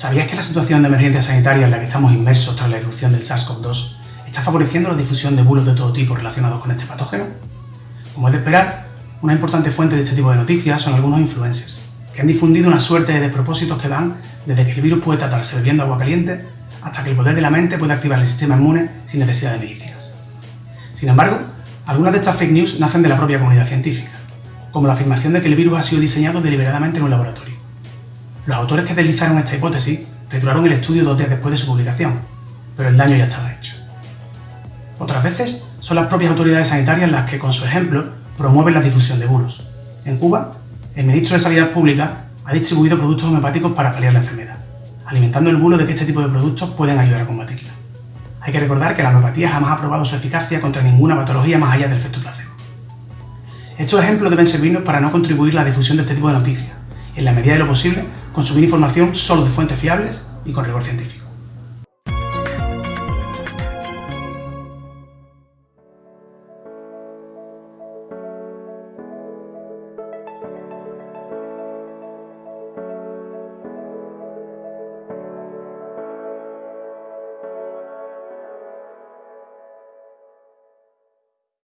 ¿Sabías que la situación de emergencia sanitaria en la que estamos inmersos tras la irrupción del SARS-CoV-2 está favoreciendo la difusión de bulos de todo tipo relacionados con este patógeno? Como es de esperar, una importante fuente de este tipo de noticias son algunos influencers, que han difundido una suerte de despropósitos que van desde que el virus puede tratarse bebiendo agua caliente hasta que el poder de la mente puede activar el sistema inmune sin necesidad de medicinas. Sin embargo, algunas de estas fake news nacen de la propia comunidad científica, como la afirmación de que el virus ha sido diseñado deliberadamente en un laboratorio. Los autores que deslizaron esta hipótesis retiraron el estudio dos días después de su publicación, pero el daño ya estaba hecho. Otras veces son las propias autoridades sanitarias las que, con su ejemplo, promueven la difusión de bulos. En Cuba, el ministro de Sanidad Pública ha distribuido productos homeopáticos para paliar la enfermedad, alimentando el bulo de que este tipo de productos pueden ayudar a combatirla. Hay que recordar que la homeopatía jamás ha probado su eficacia contra ninguna patología más allá del efecto placebo. Estos ejemplos deben servirnos para no contribuir a la difusión de este tipo de noticias, en la medida de lo posible consumir información solo de fuentes fiables y con rigor científico.